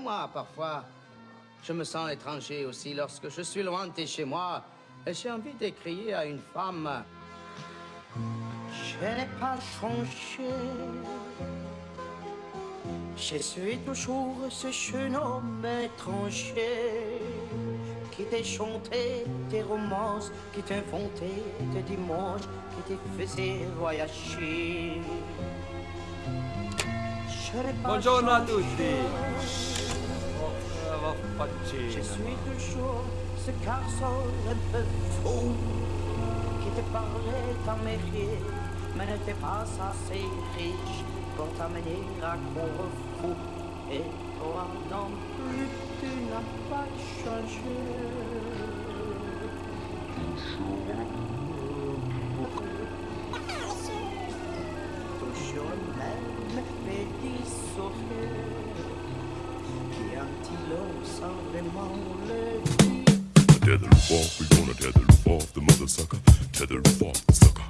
Moi, parfois, je me sens étranger aussi lorsque je suis loin de chez moi et j'ai envie d'écrire à une femme. Je n'ai pas changé. Je suis toujours ce jeune homme étranger qui t'a chanté des romances, qui t'inventait des dimanches, qui te faisait voyager. Je n'ai pas Je suis toujours ce garçon un peu fou qui te parlait d'Amérique, mais n'était pas assez riche pour t'amener à Corfou. Et toi non plus, tu n'as pas changé. Toujours le même petit sourire Tether off, we gonna tether off, the mother sucker. Tether off, sucker.